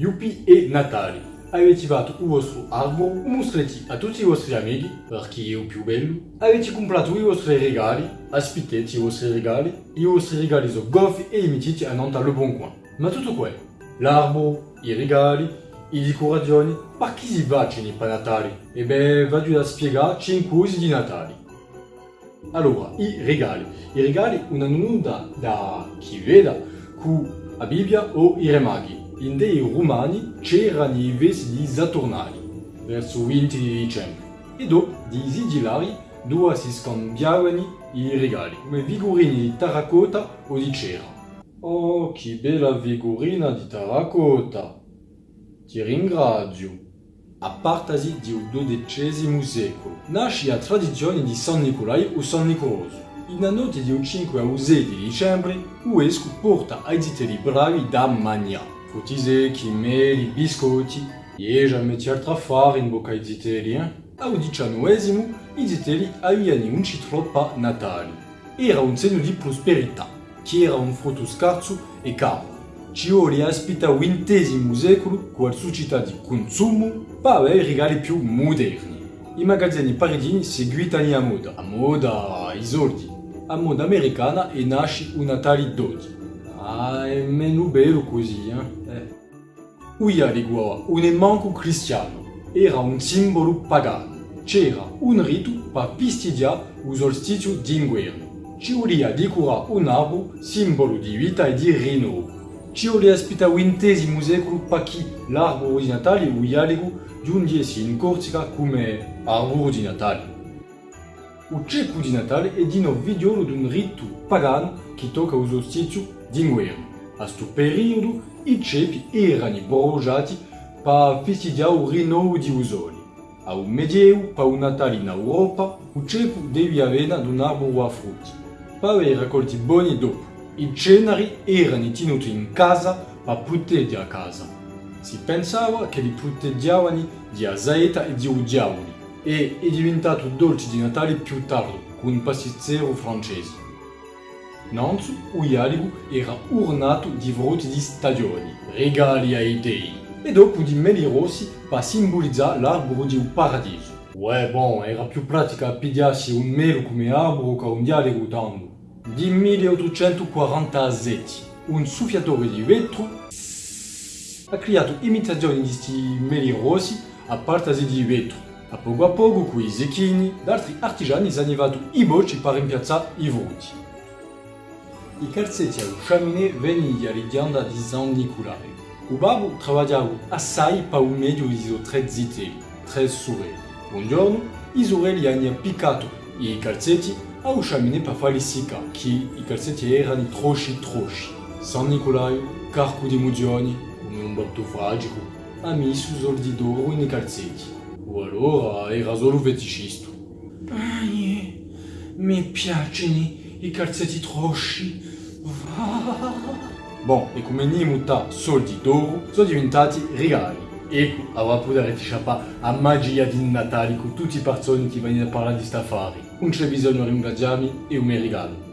Yuppie e Natale. Avete fatto il vostro albero, mostrate a tutti i vostri amici, perché è il più bello. Avete comprato i vostri regali, aspettate i vostri regali. I vostri regali sono goffi e mettete a Nantes Le Bon Coin. Ma tutto qua, l'albero, i regali, i decorazioni, ma chi si facciano per Natale? E vado a spiegare 5 cose di Natale. Allora, i regali. I regali una nuda da chi veda con la Bibbia o i re maghi. In dei romani c'erano i vesi di Saturnali, verso il 20 di dicembre. E dopo, di sigillari, dove si scambiavano i regali, come figurini di terracotta o di cera. Oh, che bella figurina di terracotta! Ti ringrazio. A partasi del XII secolo nasce la tradizione di San Nicolai o San Nicoloso. In la notte del 5 al 6 di dicembre, Uesco porta ai zitelli bravi da mangiare. Frutti secchi, meli, biscotti. E già metti altra fare in bocca ai zitelli, eh? Al XIX, i zitelli avevano un citroppa natale. Era un segno di prosperità, che era un frutto scarso e caro. Ci vuole aspetta il XX secolo con la società di consumo per avere regali più moderni. I magazzini paridini seguitano a moda, a moda i soldi. A moda americana e nasce un Natale d'oggi. Ah, e men o bello così, eh? eh. Ui, arigua, un e manco cristiano. Era un simbolo pagano. C'era un rito pa pistidia u solstizio d'inguerno. Ci volia di cura un arbo, simbolo di vita e di rino. Ci volia spita vintesimo secolo pa chi l'arbo di Natale ui, arigua, giungesse in Corsica come arbo di Natale. Il ceppo di Natale è di nuovo figliolo di un rito pagano che tocca il solstizio d'inverno. A questo periodo i ceppi erano bruciati per festeggiare il rinnovo di usoli. A un medioevo, per un Natale in Europa, il ceppo deve avere un albero a frutti. Per avere raccolti buoni dopo, i ceneri erano tenuti in casa per proteggere a casa. Si pensava che li proteggiavano di Azaeta e di diavoli e è diventato dolce di Natale più tardi con un pastizzero francese. Nanzu, Uialigu era ornato di frutti di stagioni, regali ai dei, e dopo di meli rossi per simbolizzare l'albero di un paradiso. Ouais, bon, era più pratica pigliarsi un melo come albero che un dialogo tanto. Di 1847, un soffiatore di vetro ha creato imitazioni di questi meli rossi a partasi di vetro. A poco a poco, con i zecchini, altri artigiani arrivato i bocci per rimpiazzare i frutti. I calzetti di San Nicolae. Il babbo assai per un medio di suoi tre zitelli, tre sorelle. Un giorno, i sorelli hanno piccato i calzetti al che i calzetti erano trosci trosci. San Nicolae, carco di mugioni, come un batto fragico, ha messo soldi d'oro. O allora era solo feticista. Ai, mi piacciono i calzetti trosci. Bon, e come Nimuta soldi d'oro sono diventati regali. Ecco, avrà potuto sciappare a magia di Natale con tutti i persone che vengono a parlare di sta affari. Non c'è bisogno di ringraziarmi e un regalo.